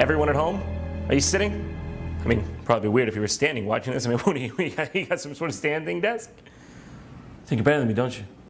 Everyone at home? Are you sitting? I mean, probably weird if you were standing watching this. I mean, what do you, you got, you got some sort of standing desk? think you're better than me, don't you?